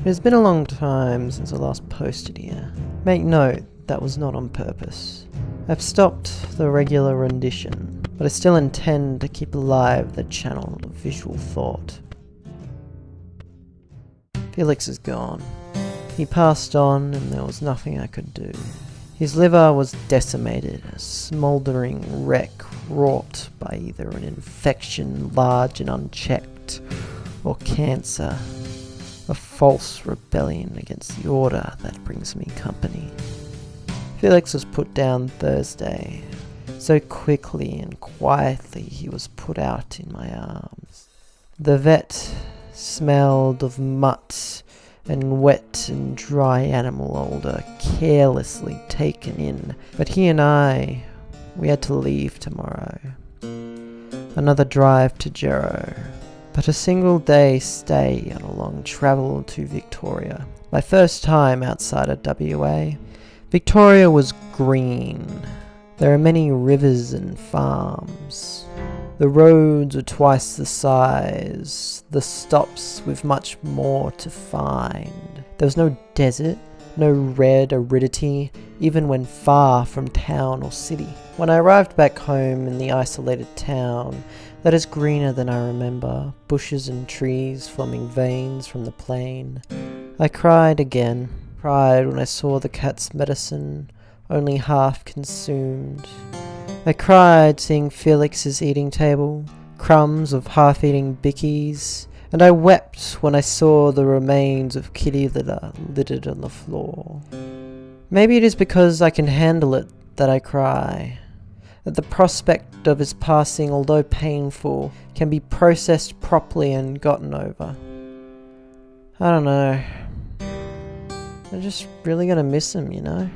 It has been a long time since I last posted here. Make note, that was not on purpose. I've stopped the regular rendition, but I still intend to keep alive the channel of visual thought. Felix is gone. He passed on and there was nothing I could do. His liver was decimated, a smouldering wreck wrought by either an infection large and unchecked, or cancer, a false rebellion against the order that brings me company. Felix was put down Thursday. So quickly and quietly he was put out in my arms. The vet smelled of mutt and wet and dry animal odor carelessly taken in, but he and I, we had to leave tomorrow. Another drive to Jero, but a single day stay on a long travel to Victoria. My first time outside of WA. Victoria was green. There are many rivers and farms. The roads are twice the size, the stops with much more to find. There was no desert, no red aridity, even when far from town or city. When I arrived back home in the isolated town, that is greener than I remember, bushes and trees forming veins from the plain, I cried again, cried when I saw the cat's medicine only half consumed. I cried seeing Felix's eating table, crumbs of half-eating bickies, and I wept when I saw the remains of kitty litter uh, littered on the floor. Maybe it is because I can handle it that I cry, that the prospect of his passing, although painful, can be processed properly and gotten over. I don't know. I'm just really gonna miss him, you know?